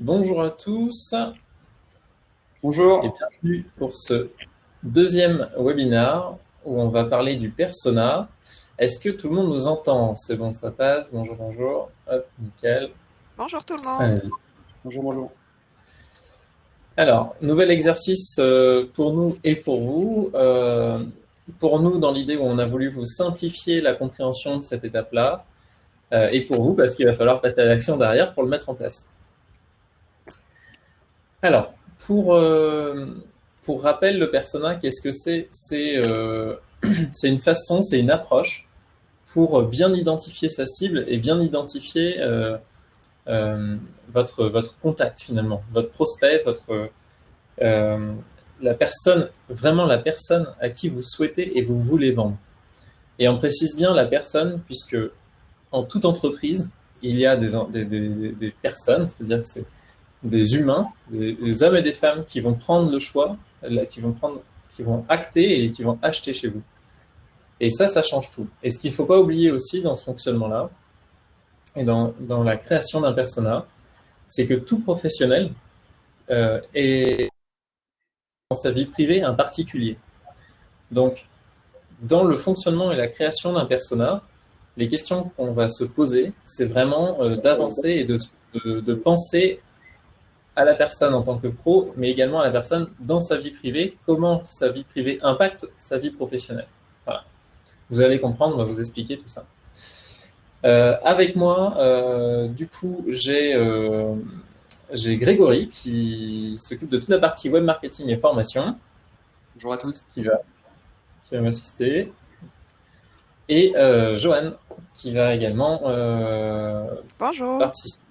Bonjour à tous. Bonjour. Et bienvenue pour ce deuxième webinaire où on va parler du persona. Est-ce que tout le monde nous entend? C'est bon, ça passe. Bonjour, bonjour. Hop, nickel. Bonjour tout le monde. Bonjour, bonjour. Alors, nouvel exercice euh, pour nous et pour vous. Euh, pour nous, dans l'idée où on a voulu vous simplifier la compréhension de cette étape-là, euh, et pour vous, parce qu'il va falloir passer à l'action derrière pour le mettre en place. Alors, pour, pour rappel, le persona, qu'est-ce que c'est? C'est une façon, c'est une approche pour bien identifier sa cible et bien identifier votre, votre contact finalement, votre prospect, votre, euh, la personne, vraiment la personne à qui vous souhaitez et vous voulez vendre. Et on précise bien la personne puisque en toute entreprise, il y a des, des, des, personnes, c'est-à-dire que c'est des humains, des, hommes et des femmes qui vont prendre le choix, qui vont, prendre, qui vont acter et qui vont acheter chez vous. Et ça, ça change tout. Et ce qu'il ne faut pas oublier aussi dans ce fonctionnement-là, et dans, la création d'un persona, c'est que tout professionnel euh, est dans sa vie privée un particulier. Donc, dans le fonctionnement et la création d'un persona, les questions qu'on va se poser, c'est vraiment euh, d'avancer et de, penser à la personne en tant que pro, mais également à la personne dans sa vie privée, comment sa vie privée impacte sa vie professionnelle. Voilà. Vous allez comprendre, on va vous expliquer tout ça. Euh, avec moi, euh, du coup, j'ai euh, Grégory qui s'occupe de toute la partie web marketing et formation. Bonjour à tous. Qui va, qui va m'assister. Et euh, Johan qui va également Bonjour. participer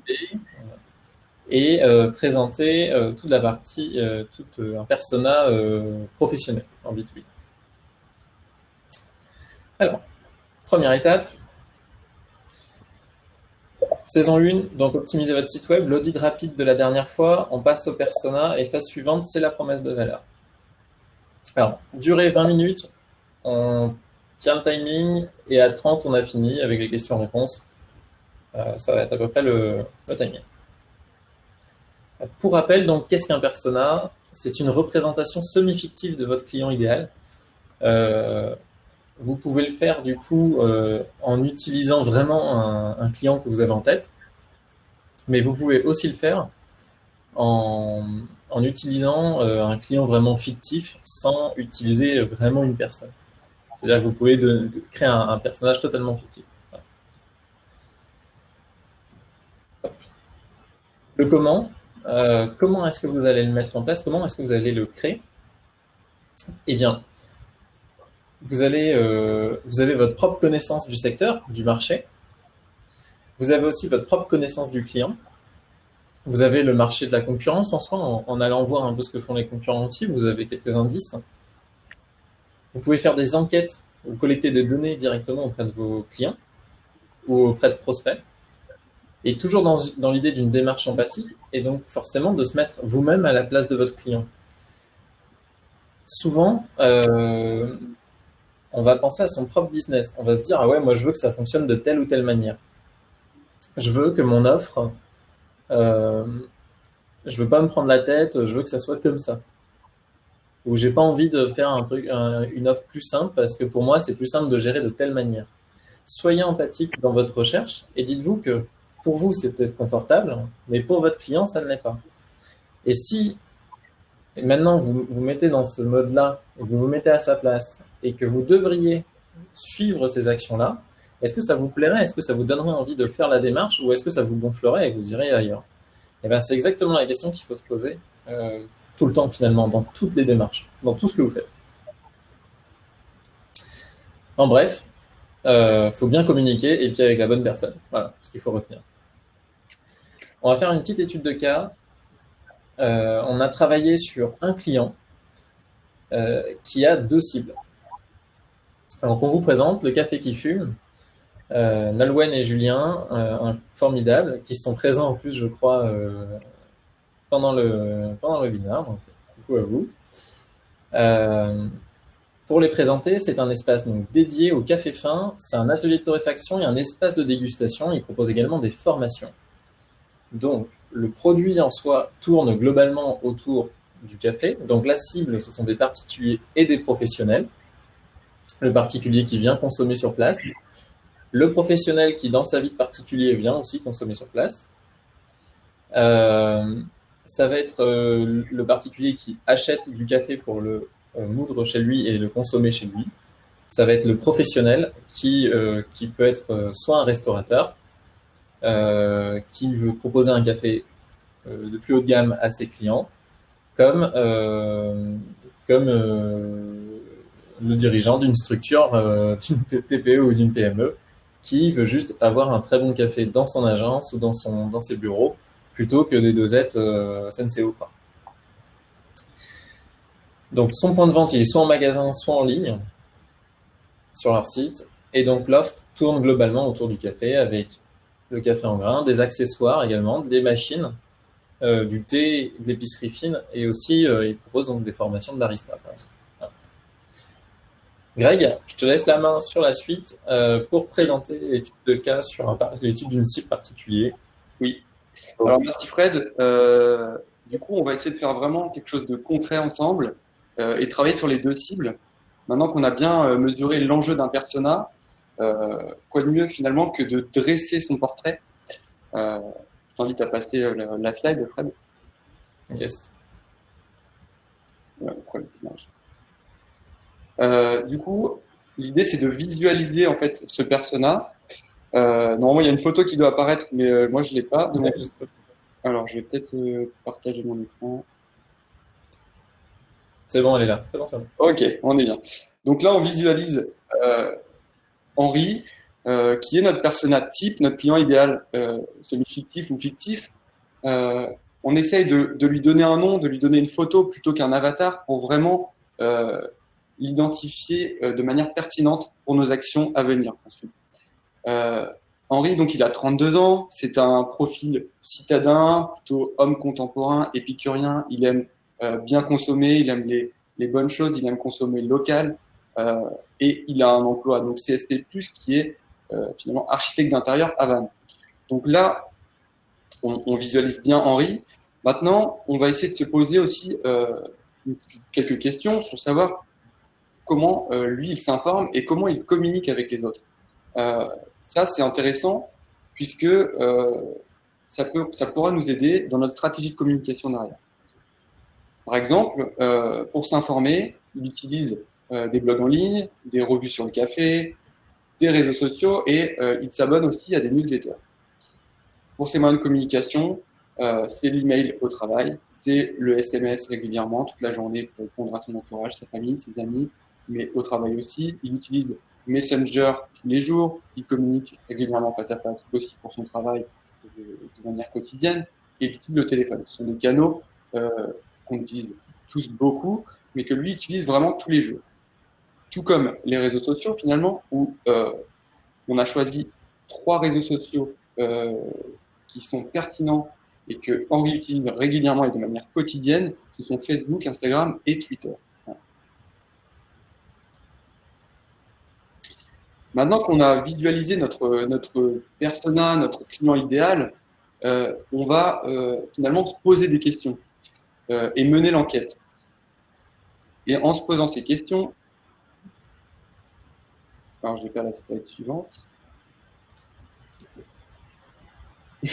et présenter toute la partie, tout un persona professionnel en B2B. Alors, première étape, Saison 1, donc optimiser votre site web, l'audit rapide de la dernière fois, on passe au persona et phase suivante, c'est la promesse de valeur. Alors, durée 20 minutes, on tient le timing et à 30, on a fini avec les questions-réponses. Euh, ça va être à peu près le, timing. Pour rappel, donc, qu'est-ce qu'un persona? C'est une représentation semi-fictive de votre client idéal. Euh, vous pouvez le faire du coup euh, en utilisant vraiment un, client que vous avez en tête, mais vous pouvez aussi le faire en, utilisant euh, un client vraiment fictif sans utiliser vraiment une personne. C'est-à-dire que vous pouvez créer un, personnage totalement fictif. Le comment, euh, comment est-ce que vous allez le mettre en place? Comment est-ce que vous allez le créer? Eh bien, euh, vous avez votre propre connaissance du secteur, du marché. Vous avez aussi votre propre connaissance du client. Vous avez le marché de la concurrence en soi, en, allant voir un peu ce que font les concurrents aussi. Vous avez quelques indices. Vous pouvez faire des enquêtes ou collecter des données directement auprès de vos clients ou auprès de prospects. Et toujours dans, l'idée d'une démarche empathique et donc forcément de se mettre vous-même à la place de votre client. Souvent, euh, on va penser à son propre business. On va se dire, ah ouais, moi je veux que ça fonctionne de telle ou telle manière. Je veux que mon offre, euh, je veux pas me prendre la tête, je veux que ça soit comme ça. Ou j'ai pas envie de faire une offre plus simple parce que pour moi c'est plus simple de gérer de telle manière. Soyez empathique dans votre recherche et dites-vous que pour vous c'est peut-être confortable, mais pour votre client ça ne l'est pas. Et si maintenant vous vous mettez dans ce mode-là et vous vous mettez à sa place et que vous devriez suivre ces actions-là, est-ce que ça vous plairait? Est-ce que ça vous donnerait envie de faire la démarche ou est-ce que ça vous gonflerait et vous irez ailleurs? Et eh bien, c'est exactement la question qu'il faut se poser euh, tout le temps finalement, dans toutes les démarches, dans tout ce que vous faites. En bref, il euh, faut bien communiquer et puis avec la bonne personne. Voilà ce qu'il faut retenir. On va faire une petite étude de cas. Euh, on a travaillé sur un client qui a deux cibles. Alors, on vous présente le café qui fume. Euh, et Julien, euh, un formidable, qui sont présents en plus, je crois, euh, pendant, le, pendant le webinaire. Donc, coucou à vous. Euh, pour les présenter, c'est un espace donc, dédié au café fin. C'est un atelier de torréfaction et un espace de dégustation. Ils proposent également des formations. Donc, le produit en soi tourne globalement autour du café. Donc la cible, ce sont des particuliers et des professionnels. Le particulier qui vient consommer sur place, le professionnel qui, dans sa vie de particulier, vient aussi consommer sur place. Euh, ça va être euh, le particulier qui achète du café pour le euh, moudre chez lui et le consommer chez lui. Ça va être le professionnel qui, qui peut être soit un restaurateur, qui veut proposer un café de plus haut de gamme à ses clients, comme, comme le dirigeant d'une structure, d'une TPE ou d'une PME, qui veut juste avoir un très bon café dans son agence ou dans, son, dans ses bureaux, plutôt que des dosettes euh, SNCO. Donc son point de vente, il est soit en magasin, soit en ligne, sur leur site. Et donc l'offre tourne globalement autour du café, avec le café en grain, des accessoires également, des machines, euh, du thé, de l'épicerie fine, et aussi euh, ils proposent donc des formations de. Greg, je te laisse la main sur la suite euh, pour présenter l'étude de cas sur l'étude d'une cible particulier. Oui. Alors merci Fred. Euh, du coup, on va essayer de faire vraiment quelque chose de concret ensemble et travailler sur les deux cibles. Maintenant qu'on a bien mesuré l'enjeu d'un persona, quoi de mieux finalement que de dresser son portrait Je t'invite à passer la, slide, Fred. Yes. Euh, du coup, l'idée c'est de visualiser en fait ce persona. Euh, normalement, il y a une photo qui doit apparaître, mais euh, moi je l'ai pas. Alors, je vais peut-être partager mon écran. C'est bon, elle est là. C'est bon, bon, Ok, on est bien. Donc là, on visualise Henri, qui est notre persona type, notre client idéal, semi-fictif ou fictif. on essaye de, lui donner un nom, de lui donner une photo plutôt qu'un avatar pour vraiment l'identifier euh, de manière pertinente pour nos actions à venir ensuite. Euh, Henri, donc il a 32 ans, c'est un profil citadin, plutôt homme contemporain, épicurien, il aime euh, bien consommer, il aime les, bonnes choses, il aime consommer local, euh, et il a un emploi, donc CSP+, qui est euh, finalement architecte d'intérieur à Vannes. Donc là, on, visualise bien Henri. Maintenant, on va essayer de se poser aussi euh, quelques questions sur savoir comment euh, lui il s'informe et comment il communique avec les autres. Euh, ça c'est intéressant puisque euh, ça, peut, ça pourra nous aider dans notre stratégie de communication derrière. Par exemple, pour s'informer, il utilise des blogs en ligne, des revues sur le café, des réseaux sociaux et il s'abonne aussi à des newsletters. Pour ses moyens de communication, euh, c'est l'email au travail, c'est le SMS régulièrement toute la journée pour répondre à son entourage, sa famille, ses amis, mais au travail aussi. Il utilise Messenger tous les jours, il communique régulièrement face à face aussi pour son travail de, manière quotidienne, et il utilise le téléphone. Ce sont des canaux euh, qu'on utilise tous beaucoup, mais que lui utilise vraiment tous les jours. Tout comme les réseaux sociaux finalement, où euh, on a choisi trois réseaux sociaux euh, qui sont pertinents et que Henri utilise régulièrement et de manière quotidienne, ce sont Facebook, Instagram et Twitter. Maintenant qu'on a visualisé notre, notre persona, notre client idéal, euh, on va finalement se poser des questions et mener l'enquête. Et en se posant ces questions, alors je vais faire la slide suivante.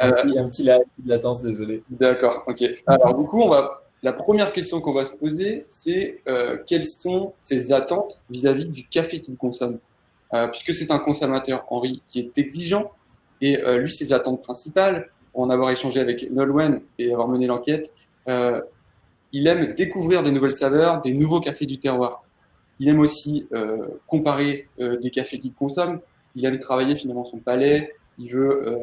un, petit, un petit latence, désolé. D'accord, ok. Alors du coup, on va la première question qu'on va se poser, c'est euh, quelles sont ses attentes vis-à-vis du café qu'il consomme? Euh, Puisque c'est un consommateur, Henri, qui est exigeant, et euh, lui, ses attentes principales, en avoir échangé avec Nolwenn et avoir mené l'enquête, il aime découvrir des nouvelles saveurs, des nouveaux cafés du terroir. Il aime aussi euh, comparer des cafés qu'il consomme. Il aime travailler finalement son palais. Il veut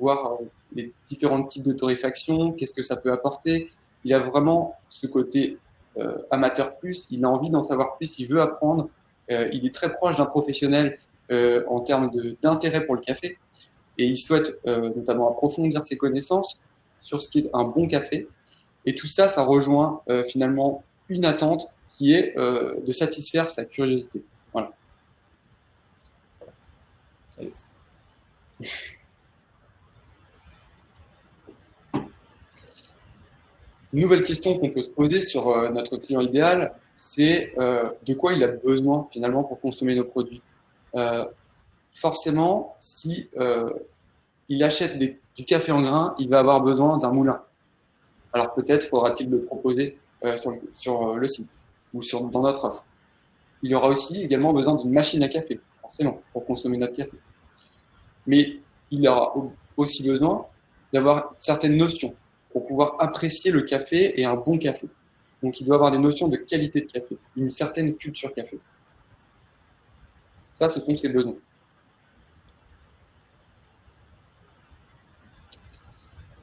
voir les différents types de torréfaction, qu'est-ce que ça peut apporter, il a vraiment ce côté euh, amateur plus, il a envie d'en savoir plus, il veut apprendre, euh, il est très proche d'un professionnel euh, en termes d'intérêt pour le café et il souhaite euh, notamment approfondir ses connaissances sur ce qui est un bon café. Et tout ça, ça rejoint euh, finalement une attente qui est euh, de satisfaire sa curiosité. Voilà. Une nouvelle question qu'on peut se poser sur euh, notre client idéal, c'est euh, de quoi il a besoin finalement pour consommer nos produits? forcément, si il achète du café en grains, il va avoir besoin d'un moulin. Alors peut-être faudra-t-il le proposer sur le site ou sur, dans notre offre. Il aura aussi également besoin d'une machine à café, forcément, pour consommer notre café. Mais il aura aussi besoin d'avoir certaines notions pour pouvoir apprécier le café et un bon café. Donc il doit avoir des notions de qualité de café, une certaine culture café. Ça, ce sont ses besoins.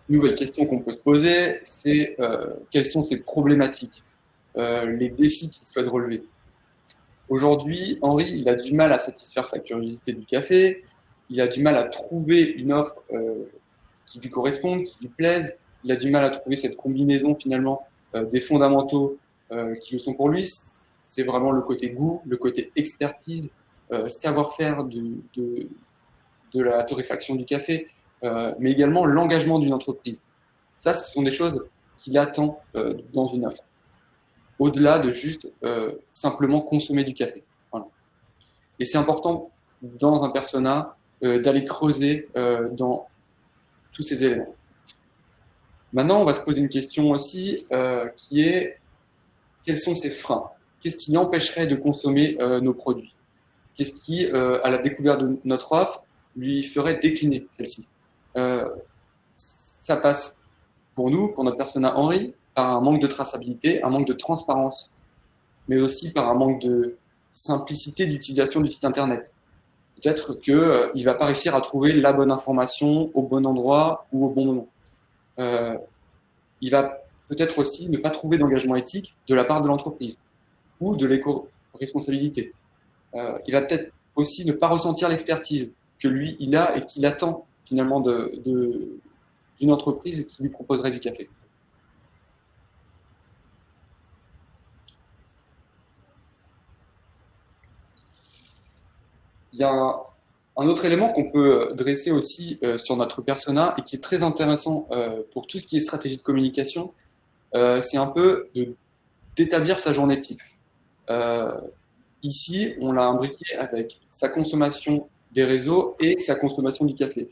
Nouvelle question qu'on peut se poser, c'est euh, quelles sont ses problématiques, les défis qu'il souhaite relever. Aujourd'hui, Henri, il a du mal à satisfaire sa curiosité du café, il a du mal à trouver une offre euh, qui lui corresponde, qui lui plaise, il a du mal à trouver cette combinaison finalement euh, des fondamentaux euh, qui le sont pour lui. C'est vraiment le côté goût, le côté expertise, euh, savoir-faire de, de, de, la torréfaction du café, mais également l'engagement d'une entreprise. Ça, ce sont des choses qu'il attend dans une offre, au-delà de juste simplement consommer du café. Et c'est important dans un persona d'aller creuser dans tous ces éléments. Maintenant, on va se poser une question aussi euh, qui est quels sont ces freins? Qu'est-ce qui empêcherait de consommer euh, nos produits? Qu'est-ce qui, euh, à la découverte de notre offre, lui ferait décliner celle-ci? Euh, Ça passe pour nous, pour notre persona Henri, par un manque de traçabilité, un manque de transparence, mais aussi par un manque de simplicité d'utilisation du site internet. Peut-être qu'il ne va pas réussir à trouver la bonne information au bon endroit ou au bon moment. Euh, il va peut-être aussi ne pas trouver d'engagement éthique de la part de l'entreprise ou de l'éco-responsabilité. Euh, il va peut-être aussi ne pas ressentir l'expertise que lui, il a et qu'il attend finalement d'une entreprise qui lui proposerait du café. Il y a un autre élément qu'on peut dresser aussi euh, sur notre persona et qui est très intéressant euh, pour tout ce qui est stratégie de communication, euh, c'est un peu d'établir sa journée type. ici, on l'a imbriqué avec sa consommation des réseaux et sa consommation du café.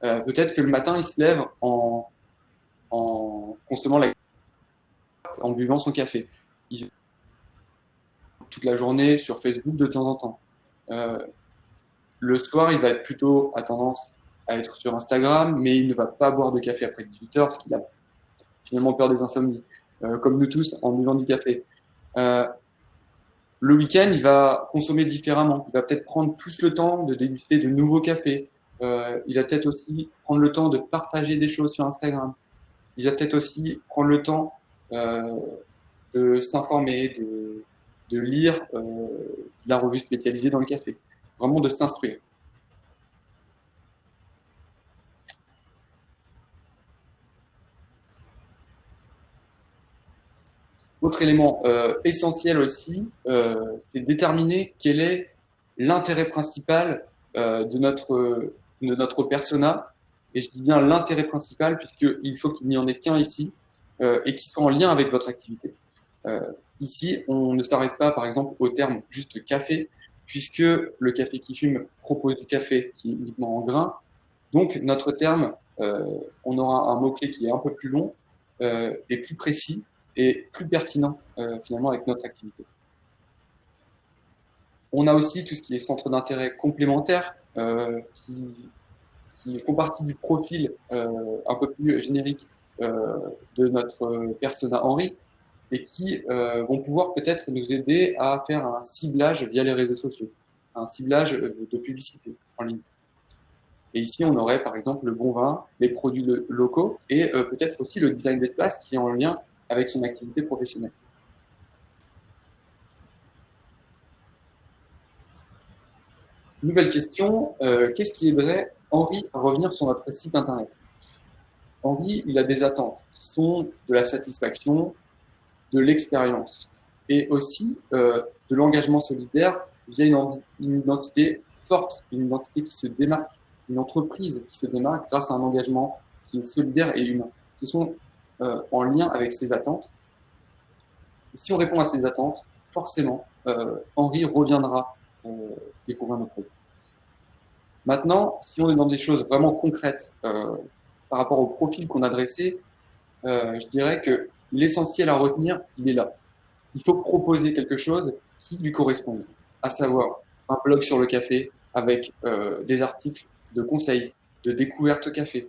Peut-être que le matin, il se lève en, consommant la en buvant son café. Il... toute la journée sur Facebook de temps en temps. Le soir, il va être plutôt à tendance à être sur Instagram, mais il ne va pas boire de café après 18 heures parce qu'il a finalement peur des insomnies, euh, comme nous tous en buvant du café. Euh, le week-end, il va consommer différemment. Il va peut-être prendre plus le temps de déguster de nouveaux cafés. Euh, il va peut-être aussi prendre le temps de partager des choses sur Instagram. Il va peut-être aussi prendre le temps de s'informer, de, de, lire la revue spécialisée dans le café vraiment de s'instruire. Autre élément euh, essentiel aussi, euh, c'est déterminer quel est l'intérêt principal euh, de, notre, de notre persona. Et je dis bien l'intérêt principal puisqu'il faut qu'il n'y en ait qu'un ici et qui soit en lien avec votre activité. ici, on ne s'arrête pas par exemple au terme juste café, puisque le café qui fume propose du café qui est uniquement en grain. Donc notre terme, euh, on aura un mot-clé qui est un peu plus long euh, et plus précis et plus pertinent euh, finalement avec notre activité. On a aussi tout ce qui est centre d'intérêt complémentaire euh, qui, font partie du profil un peu plus générique de notre persona Henri et qui euh, vont pouvoir peut-être nous aider à faire un ciblage via les réseaux sociaux, un ciblage de publicité en ligne. Et ici, on aurait par exemple le bon vin, les produits locaux et euh, peut-être aussi le design d'espace qui est en lien avec son activité professionnelle. Nouvelle question, euh, qu'est-ce qui aiderait Henri à revenir sur notre site internet? Henri, il a des attentes qui sont de la satisfaction, de l'expérience et aussi euh, de l'engagement solidaire via une, identité forte, une identité qui se démarque, une entreprise qui se démarque grâce à un engagement qui est solidaire et humain. Ce sont en lien avec ses attentes. si on répond à ses attentes, forcément, Henri reviendra découvrir nos produits. Maintenant, si on est dans des choses vraiment concrètes par rapport au profil qu'on a dressé, je dirais que l'essentiel à retenir, il est là. Il faut proposer quelque chose qui lui corresponde, à savoir un blog sur le café avec euh, des articles de conseils, de découvertes café.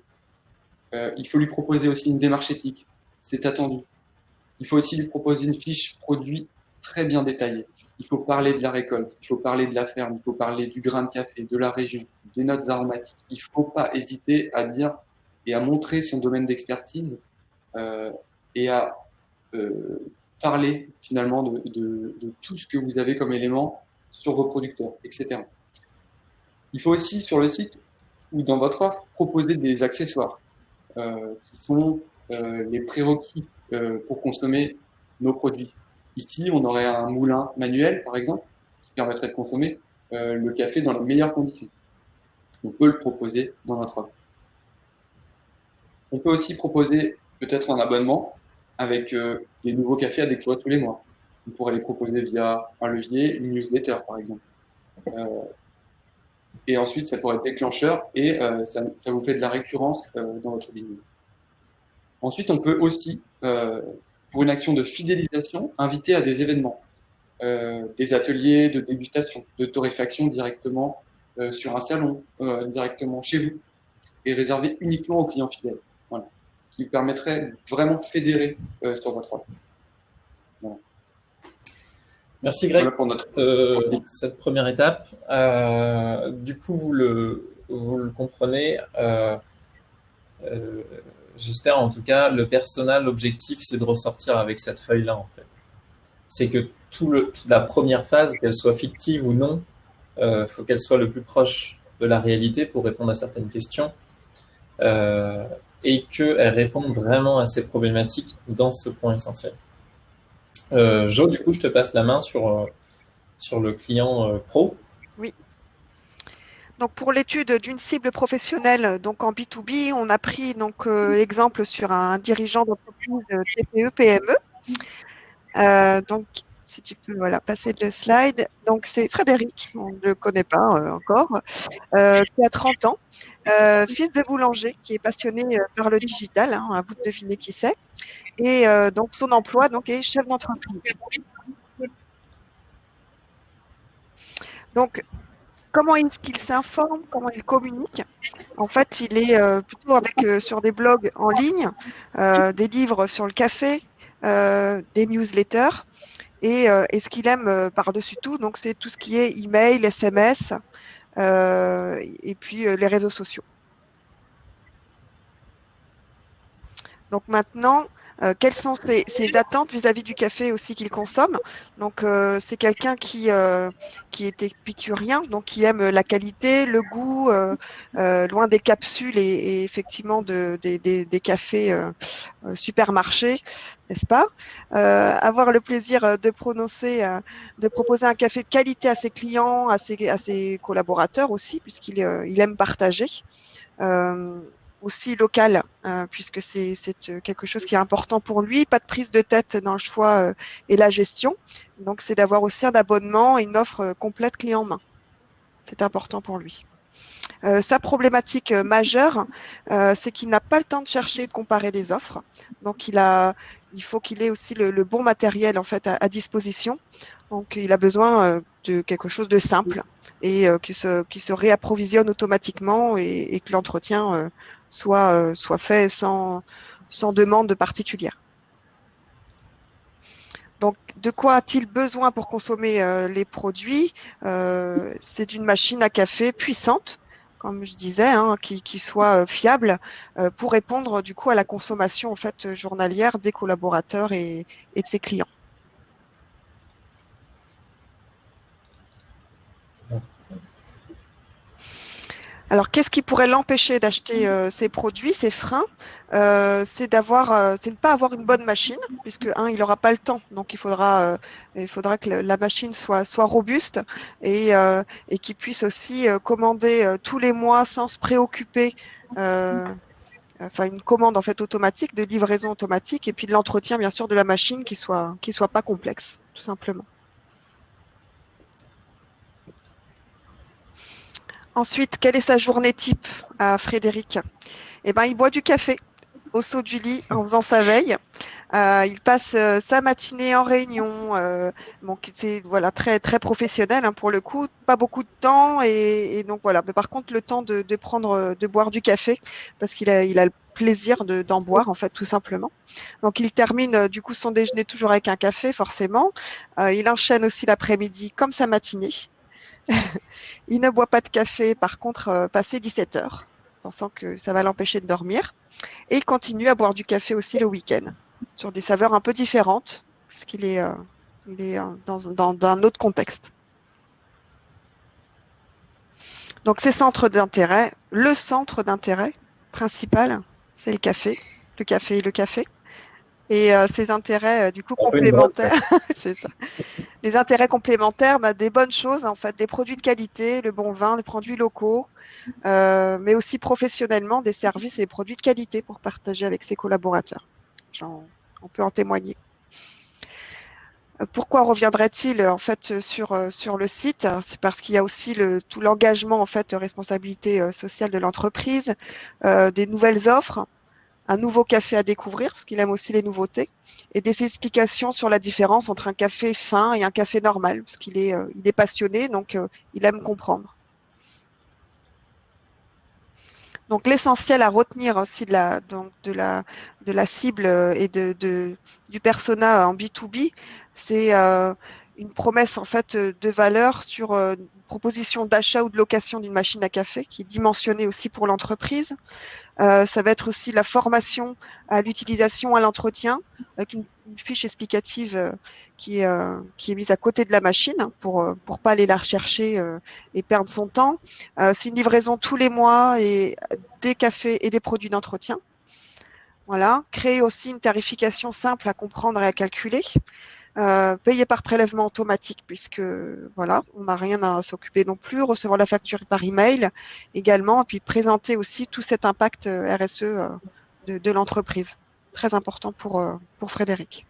Euh, il faut lui proposer aussi une démarche éthique, c'est attendu. Il faut aussi lui proposer une fiche produit très bien détaillée. Il faut parler de la récolte, il faut parler de la ferme, il faut parler du grain de café, de la région, des notes aromatiques. Il ne faut pas hésiter à dire et à montrer son domaine d'expertise euh, et à euh, parler finalement de, tout ce que vous avez comme élément sur vos producteurs, etc. Il faut aussi sur le site ou dans votre offre proposer des accessoires euh, qui sont euh, les prérequis pour consommer nos produits. Ici, on aurait un moulin manuel, par exemple, qui permettrait de consommer le café dans les meilleures conditions. On peut le proposer dans notre offre. On peut aussi proposer peut-être un abonnement avec euh, des nouveaux cafés à découvrir tous les mois. On pourrait les proposer via un levier, une newsletter par exemple. Euh, et ensuite, ça pourrait être déclencheur et euh, ça, ça, vous fait de la récurrence euh, dans votre business. Ensuite, on peut aussi, euh, pour une action de fidélisation, inviter à des événements, des ateliers de dégustation, de torréfaction directement sur un salon, directement chez vous, et réservé uniquement aux clients fidèles qui permettrait vraiment fédérer euh, sur votre offre. Merci Greg pour notre, euh, cette première étape. Euh, du coup, vous le, vous le comprenez. J'espère en tout cas, le personnel, l'objectif, c'est de ressortir avec cette feuille-là en fait. C'est que tout le, toute la première phase, qu'elle soit fictive ou non, il faut qu'elle soit le plus proche de la réalité pour répondre à certaines questions. Euh, et qu'elle répondent vraiment à ces problématiques dans ce point essentiel. Euh, jo, du coup, je te passe la main sur, euh, le client euh, pro. Oui. Donc pour l'étude d'une cible professionnelle, donc en B2B, on a pris donc l'exemple sur un dirigeant d'entreprise TPE PME. Donc si tu peux voilà, passer le slide. Donc, c'est Frédéric, on ne le connaît pas euh, encore, euh, qui a 30 ans, euh, fils de boulanger, qui est passionné par le digital, hein, à bout de deviner qui c'est. Et donc, son emploi donc, est chef d'entreprise. Donc, comment est-ce qu'il s'informe, comment il communique? En fait, il est plutôt avec sur des blogs en ligne, des livres sur le café, des newsletters. Et, euh, et ce qu'il aime euh, par-dessus tout, donc c'est tout ce qui est email, SMS euh, et puis les réseaux sociaux. Donc maintenant, euh, quelles sont ses, ses attentes vis-à-vis -vis du café aussi qu'il consomme? Donc euh, c'est quelqu'un qui euh, qui est épicurien, donc qui aime la qualité, le goût, loin des capsules et, et effectivement de, des, des, des cafés supermarchés, n'est-ce pas? Avoir le plaisir de prononcer, de proposer un café de qualité à ses clients, à ses, à ses collaborateurs aussi, puisqu'il il aime partager. Aussi local, euh, puisque c'est euh, quelque chose qui est important pour lui. Pas de prise de tête dans le choix euh, et la gestion. Donc, c'est d'avoir aussi un abonnement et une offre complète clé en main. C'est important pour lui. Sa problématique majeure, c'est qu'il n'a pas le temps de chercher et de comparer des offres. Donc, il, a, il faut qu'il ait aussi le, bon matériel en fait à, disposition. Donc, il a besoin de quelque chose de simple et qui, se, se réapprovisionne automatiquement et, que l'entretien soit fait sans, sans demande particulière. Donc, de quoi a-t-il besoin pour consommer euh, les produits? Euh, C'est d'une machine à café puissante, comme je disais, hein, qui, qui, soit fiable pour répondre du coup à la consommation en fait journalière des collaborateurs et, et de ses clients. Alors, qu'est-ce qui pourrait l'empêcher d'acheter euh, ces produits, ces freins? Euh, C'est d'avoir, euh, c'est ne pas avoir une bonne machine, puisque un, il n'aura pas le temps, donc il faudra, euh, il faudra que la machine soit soit robuste et euh, et qu'il puisse aussi commander tous les mois sans se préoccuper enfin une commande en fait automatique, de livraison automatique, et puis de l'entretien bien sûr de la machine qui soit qui soit pas complexe, tout simplement. Ensuite, quelle est sa journée type à Frédéric? Eh ben, il boit du café au saut du lit en faisant sa veille. Euh, il passe euh, sa matinée en réunion. Euh, c'est voilà très très professionnel hein, pour le coup, pas beaucoup de temps et, donc voilà. Mais par contre, le temps de, prendre, de boire du café parce qu'il a il a le plaisir d'en boire en fait tout simplement. Donc il termine du coup son déjeuner toujours avec un café forcément. il enchaîne aussi l'après-midi comme sa matinée. il ne boit pas de café, par contre, euh, passé 17 heures, pensant que ça va l'empêcher de dormir. Et il continue à boire du café aussi le week-end, sur des saveurs un peu différentes, puisqu'il est, euh, euh, dans, un autre contexte. Donc ces centres d'intérêt, le centre d'intérêt principal, c'est le café, le café et le café et euh, ces intérêts euh, du coup complémentaires, c'est ça. Les intérêts complémentaires, bah, des bonnes choses en fait, des produits de qualité, le bon vin, des produits locaux, euh, mais aussi professionnellement des services et des produits de qualité pour partager avec ses collaborateurs. on peut en témoigner. Euh, pourquoi reviendrait-il en fait sur sur le site? C'est parce qu'il y a aussi le, tout l'engagement en fait responsabilité sociale de l'entreprise, euh, des nouvelles offres un nouveau café à découvrir, parce qu'il aime aussi les nouveautés, et des explications sur la différence entre un café fin et un café normal, parce qu'il est, euh, il est passionné, donc euh, il aime comprendre. Donc l'essentiel à retenir aussi de la, donc de la, de la cible euh, et de, de du persona en B2B, c'est une promesse en fait de valeur sur une proposition d'achat ou de location d'une machine à café qui est dimensionnée aussi pour l'entreprise, euh, ça va être aussi la formation à l'utilisation, à l'entretien, avec une, fiche explicative euh, qui, est, euh, qui est mise à côté de la machine pour pour pas aller la rechercher et perdre son temps. c'est une livraison tous les mois et des cafés et des produits d'entretien. Voilà. Créer aussi une tarification simple à comprendre et à calculer. Euh, payer par prélèvement automatique puisque voilà, on n'a rien à s'occuper non plus, recevoir la facture par email également, et puis présenter aussi tout cet impact euh, RSE euh, de, l'entreprise. Très important pour, pour Frédéric.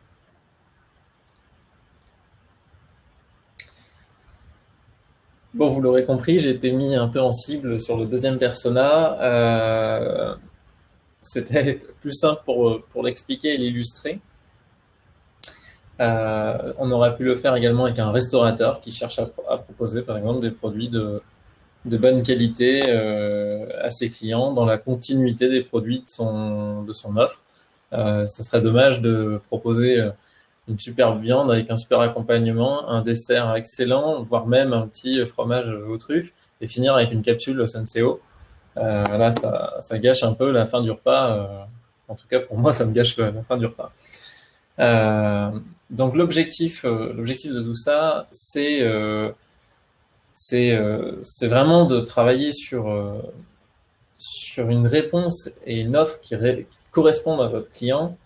Bon, vous l'aurez compris, j'ai été mis un peu en cible sur le deuxième persona. C'était plus simple pour, pour l'expliquer et l'illustrer. Euh, on aurait pu le faire également avec un restaurateur qui cherche à, proposer, par exemple, des produits de, de bonne qualité euh, à ses clients dans la continuité des produits de son, de son offre. Euh, ça serait dommage de proposer euh, une superbe viande avec un super accompagnement, un dessert excellent, voire même un petit fromage aux truffes, et finir avec une capsule Senseo. Euh, là, ça, ça, gâche un peu la fin du repas. Euh, en tout cas, pour moi, ça me gâche la fin du repas. Euh, donc l'objectif, euh, l'objectif de tout ça, c'est euh, c'est vraiment de travailler sur sur une réponse et une offre qui, correspondent à votre client,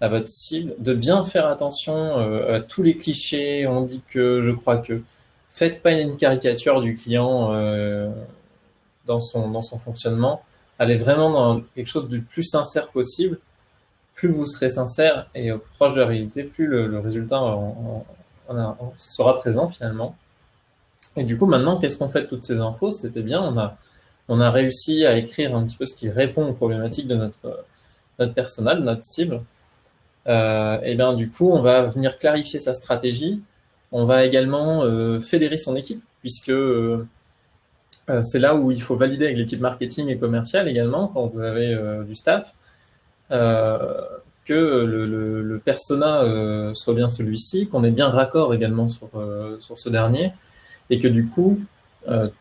à votre cible, de bien faire attention à tous les clichés. On dit que, je crois que, faites pas une caricature du client dans son dans son fonctionnement. Allez vraiment dans quelque chose du plus sincère possible plus vous serez sincère et proche de la réalité, plus le, résultat sera présent finalement. Et du coup, maintenant, qu'est-ce qu'on fait de toutes ces infos? C'était bien, on a, on a réussi à écrire un petit peu ce qui répond aux problématiques de notre, notre personnel, notre cible. Euh, et bien, du coup, on va venir clarifier sa stratégie. On va également euh, fédérer son équipe, puisque euh, c'est là où il faut valider avec l'équipe marketing et commerciale également, quand vous avez du staff. Euh, que le, le, persona euh, soit bien celui-ci, qu'on ait bien raccord également sur, euh, sur ce dernier, et que du coup,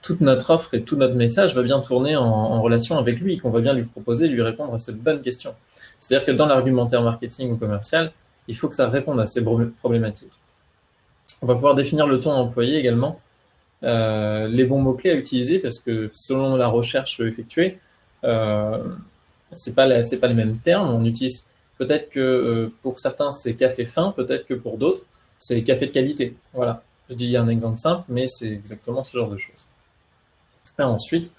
toute notre offre et tout notre message va bien tourner en, relation avec lui, qu'on va bien lui proposer, lui répondre à cette bonne question. C'est-à-dire que dans l'argumentaire marketing ou commercial, il faut que ça réponde à ces problématiques. On va pouvoir définir le ton à employer également, les bons mots-clés à utiliser, parce que selon la recherche effectuée, c'est pas pas les mêmes termes. On utilise peut-être que euh, pour certains c'est café fin, peut-être que pour d'autres c'est café de qualité. Voilà. Je dis un exemple simple, mais c'est exactement ce genre de choses. Et ensuite,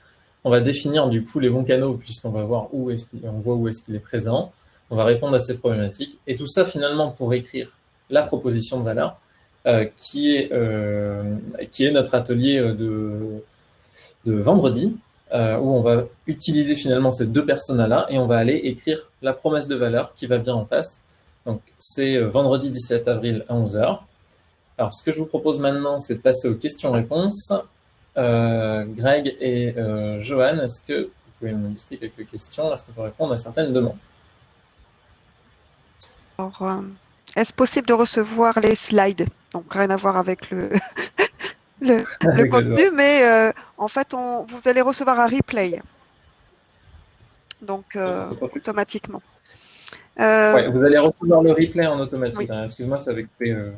On va définir du coup les bons canaux puisqu'on va voir où est-ce qu'il, voit où est-ce qu'il est présent. On va répondre à ces problématiques et tout ça finalement pour écrire la proposition de valeur euh, qui est euh, qui est notre atelier de de vendredi euh, où on va utiliser finalement ces deux personas-là et on va aller écrire la promesse de valeur qui va bien en face. Donc c'est vendredi 17 avril à 11h. Alors ce que je vous propose maintenant, c'est de passer aux questions-réponses. Euh, Greg et euh, Johan, est-ce que vous pouvez me lister quelques questions Est-ce qu'on peut répondre à certaines demandes? Alors, euh, est-ce possible de recevoir les slides? Donc, rien à voir avec le, le, contenu, mais euh, en fait, on, vous allez recevoir un replay. Donc, euh, automatiquement. Euh, Ouais, vous allez recevoir le replay en automatique. Oui. hein. Excuse-moi, ça avait coupé. euh.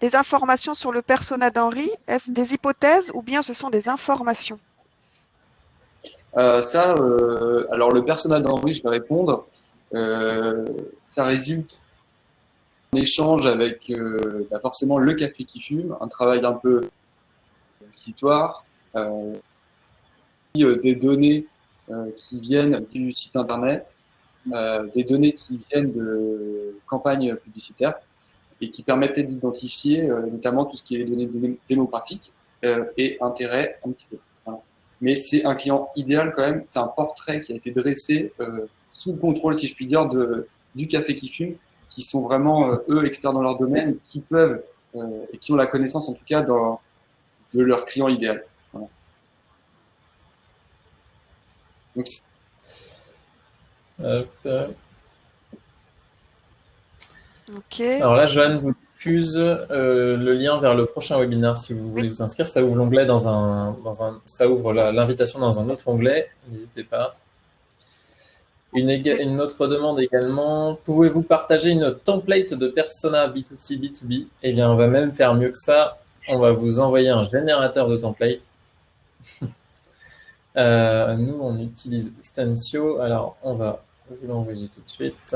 Les informations sur le persona d'Henri, est-ce des hypothèses ou bien ce sont des informations Euh, ça, euh, alors le persona d'Henri, je vais répondre. Euh, ça résulte échange avec euh, bah, forcément le café qui fume, un travail un peu inquisitoire, euh, euh, des données qui viennent du site internet, des données qui viennent de campagnes publicitaires et qui permettaient d'identifier notamment tout ce qui est données dé- démographiques et intérêt un petit peu mais c'est un client idéal quand même. C'est un portrait qui a été dressé sous le contrôle, si je puis dire, de, du café qui fume, qui sont vraiment euh, eux experts dans leur domaine, qui peuvent euh, et qui ont la connaissance en tout cas dans, de leur client idéal. Voilà. Donc, euh. Alors là, Johan vous diffuse euh, le lien vers le prochain webinaire si vous voulez Oui. vous inscrire. Ça ouvre l'onglet dans un, dans un, ça ouvre l'invitation dans un autre onglet. N'hésitez pas. Une, autre demande également. Pouvez-vous partager une template de persona B2C, B2B Eh bien, on va même faire mieux que ça. On va vous envoyer un générateur de templates. Euh, nous, on utilise Extensio. Alors, on va vous l'envoyer tout de suite.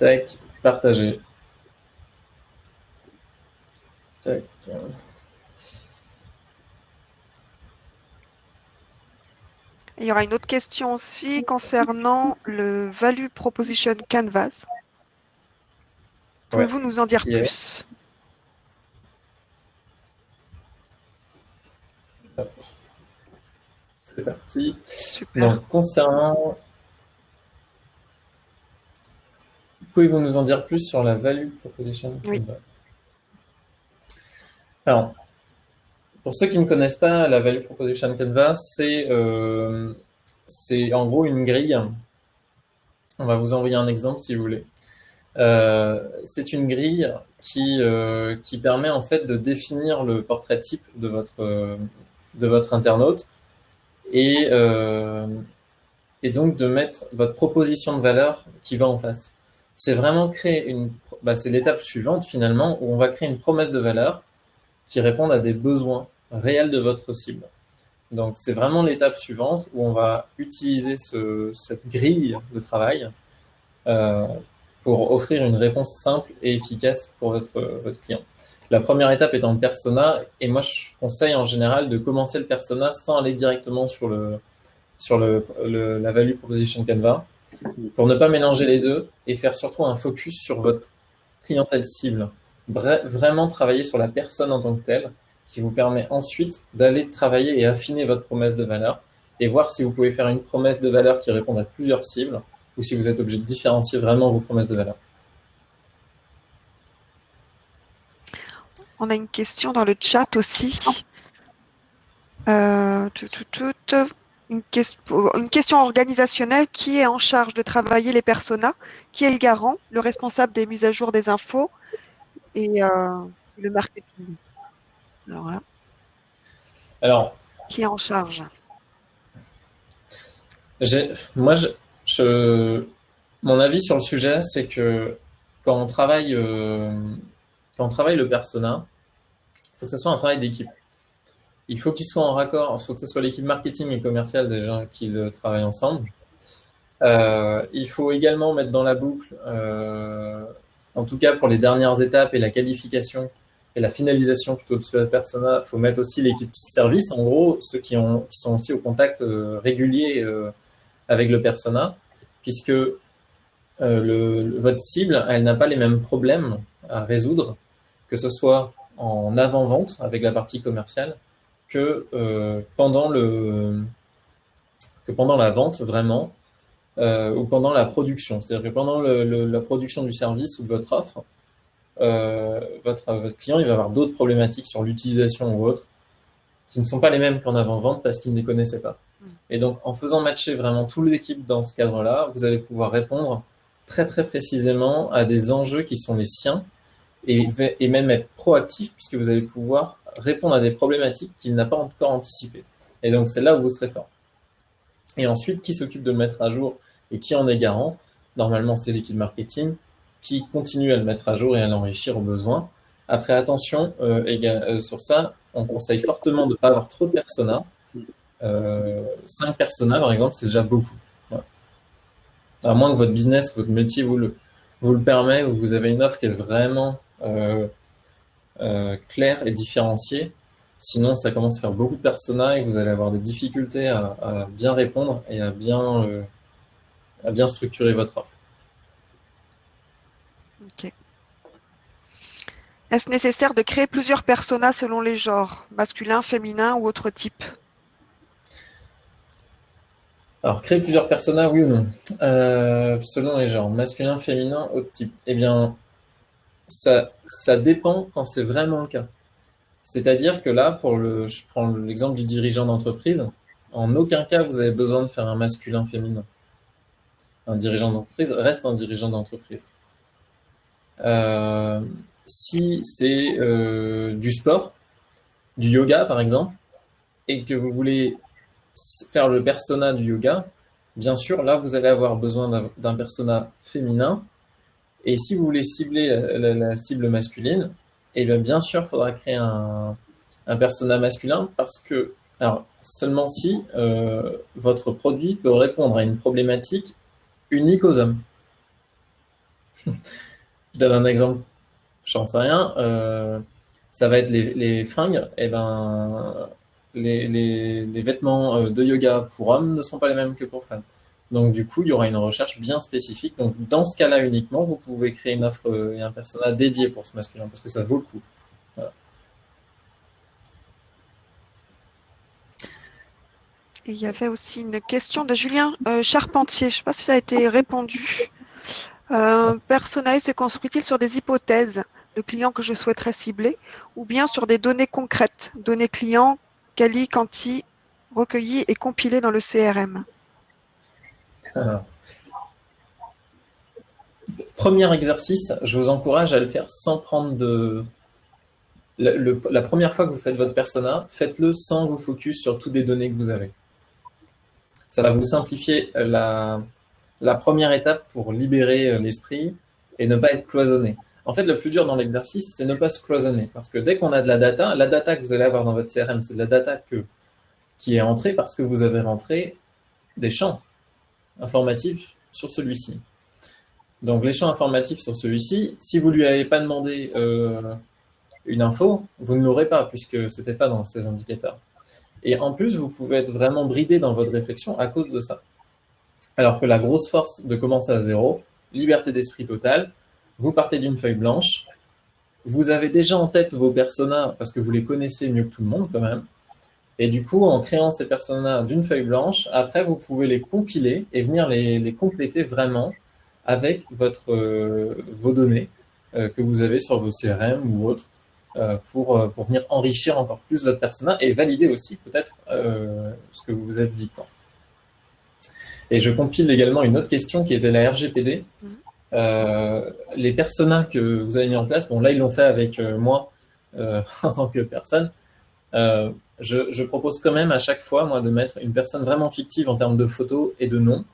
Tac, partager. Tac. Il y aura une autre question aussi concernant le Value Proposition Canvas. Pouvez-vous nous en dire plus? C'est parti. Super. Donc, concernant. Pouvez-vous nous en dire plus sur la value proposition Oui. Alors, pour ceux qui ne connaissent pas la value proposition canvas, c'est euh, c'est en gros une grille. On va vous envoyer un exemple si vous voulez. Euh, c'est une grille qui, euh, qui permet en fait de définir le portrait type de votre, de votre internaute et, et donc de mettre votre proposition de valeur qui va en face. C'est vraiment créer une, bah, c'est l'étape suivante finalement où on va créer une promesse de valeur qui réponde à des besoins réels de votre cible. Donc c'est vraiment l'étape suivante où on va utiliser ce, cette grille de travail euh, pour offrir une réponse simple et efficace pour votre, votre client. La première étape étant le persona, et moi je conseille en général de commencer le persona sans aller directement sur le sur le, la value proposition Canva, pour ne pas mélanger les deux et faire surtout un focus sur votre clientèle cible. Vra- vraiment travailler sur la personne en tant que telle, qui vous permet ensuite d'aller travailler et affiner votre promesse de valeur et voir si vous pouvez faire une promesse de valeur qui réponde à plusieurs cibles ou si vous êtes obligé de différencier vraiment vos promesses de valeur. On a une question dans le chat aussi. Euh, ques- une question organisationnelle. Qui est en charge de travailler les personas? Qui est le garant Le responsable des mises à jour des infos et euh, le marketing? Alors là, Alors, qui est en charge moi, je, je- mon avis sur le sujet, c'est que quand on travaille, euh, quand on travaille le persona, il faut que ce soit un travail d'équipe. Il faut qu'il soit en raccord, il faut que ce soit l'équipe marketing et commerciale déjà qui le travaillent ensemble. Euh, il faut également mettre dans la boucle, euh, en tout cas pour les dernières étapes et la qualification, et la finalisation plutôt de ce persona, faut mettre aussi l'équipe service, en gros, ceux qui sont aussi au contact euh, régulier euh, avec le persona, puisque euh, le, votre cible, elle n'a pas les mêmes problèmes à résoudre, que ce soit en avant-vente avec la partie commerciale, que, pendant, le, que pendant la vente, vraiment, ou pendant la production. C'est-à-dire que pendant la production du service ou de votre offre, euh, votre, votre, client il va avoir d'autres problématiques sur l'utilisation ou autre qui ne sont pas les mêmes qu'en avant-vente parce qu'il ne les connaissait pas. Mm. Et donc, en faisant matcher vraiment toute l'équipe dans ce cadre-là, vous allez pouvoir répondre très très précisément à des enjeux qui sont les siens et, et même être proactif puisque vous allez pouvoir répondre à des problématiques qu'il n'a pas encore anticipées. Et donc, c'est là où vous serez fort. Et ensuite, qui s'occupe de le mettre à jour et qui en est garant? Normalement, c'est l'équipe marketing qui continue à le mettre à jour et à l'enrichir au besoin. Après, attention euh, euh, sur ça, on conseille fortement de ne pas avoir trop de personas. Euh, 5 personas, par exemple, c'est déjà beaucoup. À moins que votre business, votre métier vous le, vous le permet, ou vous avez une offre qui est vraiment euh, claire et différenciée. Sinon, ça commence à faire beaucoup de personas et vous allez avoir des difficultés à, à bien répondre et à bien, à bien structurer votre offre. Est-ce nécessaire de créer plusieurs personas selon les genres, masculin, féminin ou autre type? Alors, créer plusieurs personas, oui ou non? Euh, Selon les genres, masculin, féminin, autre type. Eh bien, ça, ça dépend quand c'est vraiment le cas. C'est-à-dire que là, pour le, je prends l'exemple du dirigeant d'entreprise, en aucun cas vous avez besoin de faire un masculin-féminin. Un dirigeant d'entreprise reste un dirigeant d'entreprise. Euh, si c'est euh, du sport, du yoga par exemple, et que vous voulez faire le persona du yoga, bien sûr, là, vous allez avoir besoin d'un persona féminin. Et si vous voulez cibler la, cible masculine, eh bien, bien sûr, il faudra créer un, un, persona masculin parce que, alors, seulement si euh, votre produit peut répondre à une problématique unique aux hommes. Je donne un exemple, j'en sais rien. Euh, ça va être les, fringues. Et eh ben, les, vêtements euh, de yoga pour hommes ne sont pas les mêmes que pour femmes. Donc du coup, il y aura une recherche bien spécifique. Donc dans ce cas-là uniquement, vous pouvez créer une offre et un personnage dédié pour ce masculin parce que ça vaut le coup. il y avait aussi une question de Julien euh, Charpentier. Je ne sais pas si ça a été répondu. Euh, personnel se construit-il sur des hypothèses, le client que je souhaiterais cibler, ou bien sur des données concrètes, données clients, quali, quanti, recueillies et compilées dans le CRM Premier exercice, je vous encourage à le faire sans prendre de... la première fois que vous faites votre persona, faites-le sans vous focus sur toutes les données que vous avez. Ça va vous simplifier la, la première étape pour libérer euh, l'esprit et ne pas être cloisonné. En fait, le plus dur dans l'exercice, c'est ne pas se cloisonner. Parce que dès qu'on a de la data, la data que vous allez avoir dans votre CRM, c'est de la data qui est entrée parce que vous avez rentré des champs informatifs sur celui-ci. Donc, les champs informatifs sur celui-ci, si vous ne lui avez pas demandé euh, une info, vous ne l'aurez pas puisque ce n'était pas dans ces indicateurs. Et en plus, vous pouvez être vraiment bridé dans votre réflexion à cause de ça. Alors que la grosse force de commencer à zéro, liberté d'esprit totale, vous partez d'une feuille blanche, vous avez déjà en tête vos personas parce que vous les connaissez mieux que tout le monde quand même. Et du coup, en créant ces personas d'une feuille blanche, après, vous pouvez les compiler et venir les, compléter vraiment avec votre, euh, vos données euh, que vous avez sur vos CRM ou autres euh, pour, pour venir enrichir encore plus votre persona et valider aussi peut-être ce que vous vous êtes dit. Quoi. Et je compile également une autre question qui était la RGPD. Mhm. Euh, les personas que vous avez mis en place, bon là ils l'ont fait avec euh, moi euh, en tant que personne, je, propose quand même à chaque fois moi de mettre une personne vraiment fictive en termes de photos et de nom,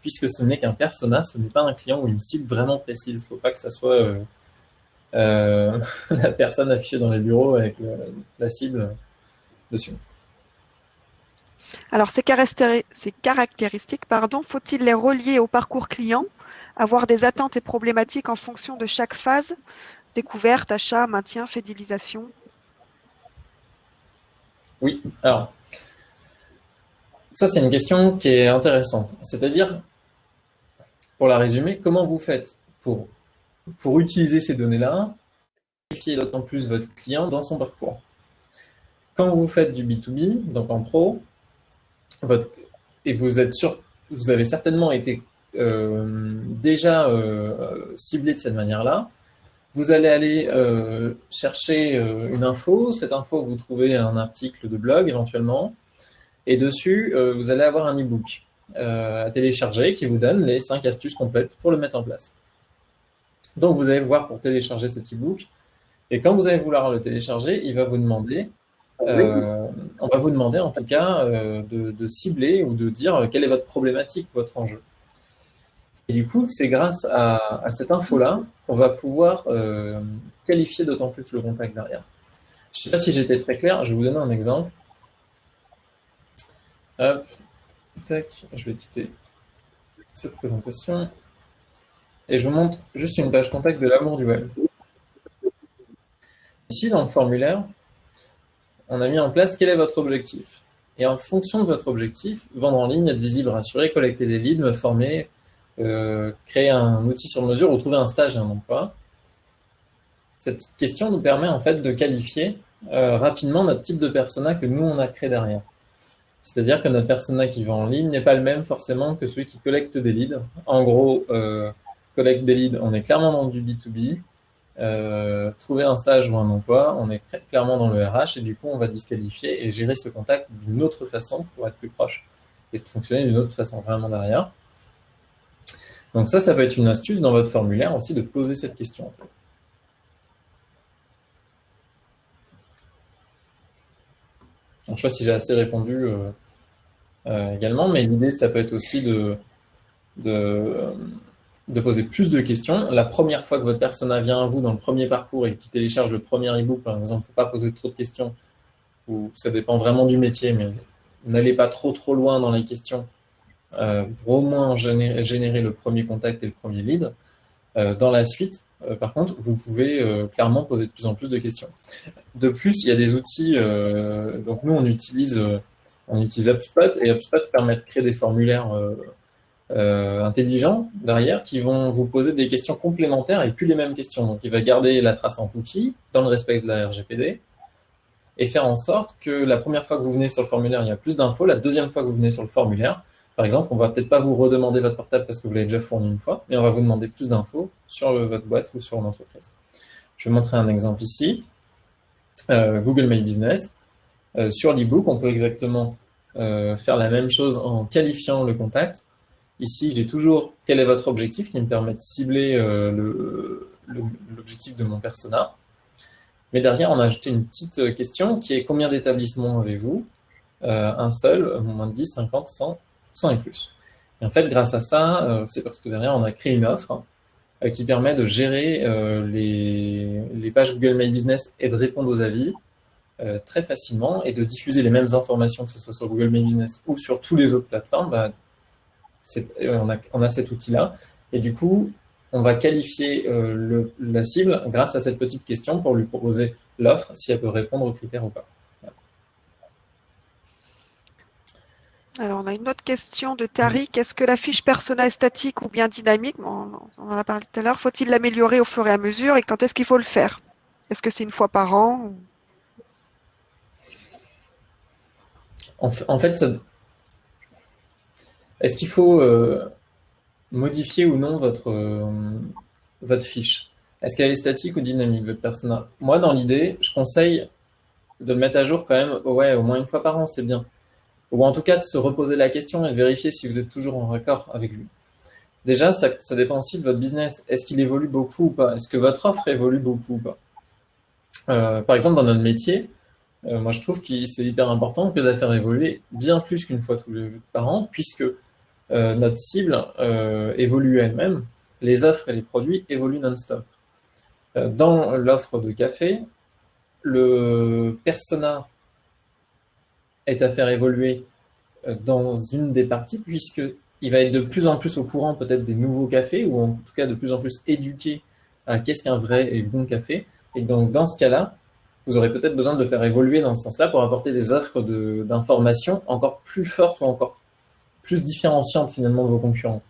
puisque ce n'est qu'un persona, ce n'est pas un client ou une cible vraiment précise. Il ne faut pas que ça soit la personne affichée dans les bureaux avec la cible dessus. Alors, ces, caractéristiques, pardon, faut-il les relier au parcours client, avoir des attentes et problématiques en fonction de chaque phase Découverte, achat, maintien, fidélisation? Oui, alors, ça c'est une question qui est intéressante. C'est-à-dire, pour la résumer, comment vous faites pour, utiliser ces données-là, qualifier d'autant plus votre client dans son parcours? Quand vous faites du B2B, donc en pro, et vous êtes sûr, vous avez certainement été euh, déjà euh, ciblé de cette manière-là, vous allez aller euh, chercher une info. Cette info, vous trouvez un article de blog éventuellement. Et dessus, vous allez avoir un e-book à télécharger qui vous donne les 5 astuces complètes pour le mettre en place. Donc, vous allez voir pour télécharger cet e-book. Et quand vous allez vouloir le télécharger, il va vous demander, on va vous demander en tout cas de, de cibler ou de dire quelle est votre problématique, votre enjeu. Et du coup, c'est grâce à, cette info-là qu'on va pouvoir euh, qualifier d'autant plus le contact derrière. Je ne sais pas si j'étais très clair, je vais vous donner un exemple. Hop, tac, je vais quitter cette présentation. Et je vous montre juste une page contact de l'amour du web. Ici, dans le formulaire, on a mis en place quel est votre objectif. Et en fonction de votre objectif, vendre en ligne, être visible, rassurer, collecter des leads, me former, euh, créer un outil sur mesure ou trouver un stage et un emploi. Cette question nous permet en fait de qualifier euh, rapidement notre type de persona que nous on a créé derrière. C'est-à-dire que notre persona qui va en ligne n'est pas le même forcément que celui qui collecte des leads. En gros, euh, collecte des leads, on est clairement dans du B2B. Euh, trouver un stage ou un emploi, on est clairement dans le RH et du coup on va disqualifier et gérer ce contact d'une autre façon pour être plus proche et de fonctionner d'une autre façon vraiment derrière. Donc ça, ça peut être une astuce dans votre formulaire aussi de poser cette question. je ne sais pas si j'ai assez répondu euh, euh, également, mais l'idée, ça peut être aussi de, de, poser plus de questions. La première fois que votre persona vient à vous dans le premier parcours et qui télécharge le premier e-book, par exemple, il ne faut pas poser trop de questions, ou ça dépend vraiment du métier, mais n'allez pas trop trop loin dans les questions euh, pour au moins générer, le premier contact et le premier lead. Euh, dans la suite, euh, par contre, vous pouvez clairement poser de plus en plus de questions. De plus, il y a des outils, donc nous on utilise, on utilise HubSpot et HubSpot permet de créer des formulaires intelligents derrière qui vont vous poser des questions complémentaires et plus les mêmes questions. Donc il va garder la trace en cookie dans le respect de la RGPD et faire en sorte que la première fois que vous venez sur le formulaire, il y a plus d'infos, la deuxième fois que vous venez sur le formulaire, par exemple, on va peut-être pas vous redemander votre portable parce que vous l'avez déjà fourni une fois, mais on va vous demander plus d'infos sur votre boîte ou sur l'entreprise. Je vais montrer un exemple ici. Euh, Google My Business. Euh, sur l'ebook, on peut exactement euh, faire la même chose en qualifiant le contact. Ici, j'ai toujours quel est votre objectif qui me permet de cibler l'objectif de mon persona? Mais derrière, on a ajouté une petite question qui est combien d'établissements avez-vous? Un seul, moins de 10, 50, 100 100 et plus. Et en fait, grâce à ça, euh, c'est parce que derrière, on a créé une offre euh, qui permet de gérer euh, les, pages Google My Business et de répondre aux avis très facilement et de diffuser les mêmes informations, que ce soit sur Google My Business ou sur tous les autres plateformes. Bah, on, a, on, a, cet outil-là. Et du coup, on va qualifier le, la cible grâce à cette petite question pour lui proposer l'offre, si elle peut répondre aux critères ou pas. Alors, on a une autre question de Tariq. Est-ce que la fiche persona est statique ou bien dynamique? On en a parlé tout à l'heure. Faut-il l'améliorer au fur et à mesure? Et quand est-ce qu'il faut le faire? Est-ce que c'est une fois par an en, fait, est-ce qu'il faut euh, modifier ou non votre, euh, votre fiche? Est-ce qu'elle est statique ou dynamique, votre persona? Moi, dans l'idée, je conseille de le mettre à jour quand même ouais, au moins une fois par an, c'est bien. Ou en tout cas de se reposer la question et vérifier si vous êtes toujours en raccord avec lui. Déjà, ça, dépend aussi de votre business. Est-ce qu'il évolue beaucoup ou pas? Est-ce que votre offre évolue beaucoup ou pas? Euh, Par exemple, dans notre métier, moi je trouve que c'est hyper important que de faire évoluer bien plus qu'une fois tous les par an, puisque euh, notre cible évolue elle-même, les offres et les produits évoluent non-stop. dans l'offre de café, le persona est à faire évoluer euh, dans une des parties, puisqu'il va être de plus en plus au courant peut-être des nouveaux cafés, ou en tout cas de plus en plus éduqué à qu'est-ce qu'un vrai et bon café. Et donc, dans ce cas-là, vous aurez peut-être besoin de le faire évoluer dans ce sens-là pour apporter des offres d'informations encore plus fortes ou encore plus différenciantes finalement de vos concurrents.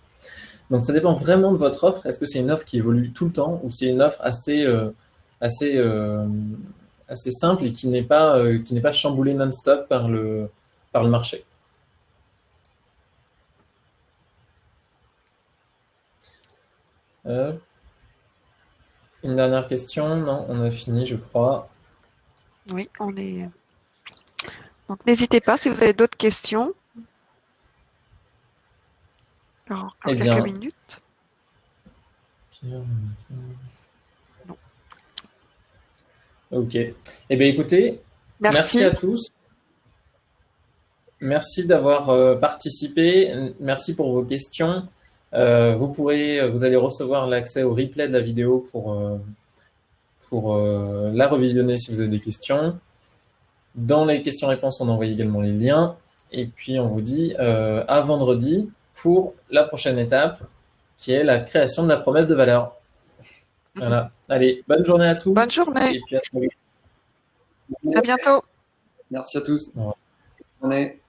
Donc ça dépend vraiment de votre offre. Est-ce que c'est une offre qui évolue tout le temps ou c'est une offre assez, euh, assez, euh, assez simple et qui n'est pas, euh, pas chamboulée non-stop par le, par le marché? Une dernière question Non, on a fini, je crois. Oui, on est. Donc n'hésitez pas si vous avez d'autres questions. Eh quelques minutes. Non. Ok. Eh bien, écoutez, Merci. merci à tous. Merci d'avoir euh, participé. Merci pour vos questions. Euh, vous pourrez, vous allez recevoir l'accès au replay de la vidéo pour, euh, pour euh, la revisionner si vous avez des questions. Dans les questions-réponses, on envoie également les liens. Et puis, on vous dit euh, à vendredi pour la prochaine étape, qui est la création de la promesse de valeur. Voilà. Allez, bonne journée à tous. Bonne journée. Et puis à. À bientôt. Merci à tous. Bonne journée.